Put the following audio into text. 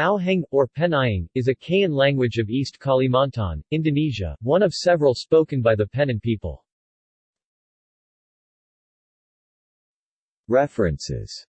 Auheng, or Penayeng, is a Kayan language of East Kalimantan, Indonesia, one of several spoken by the Penan people. References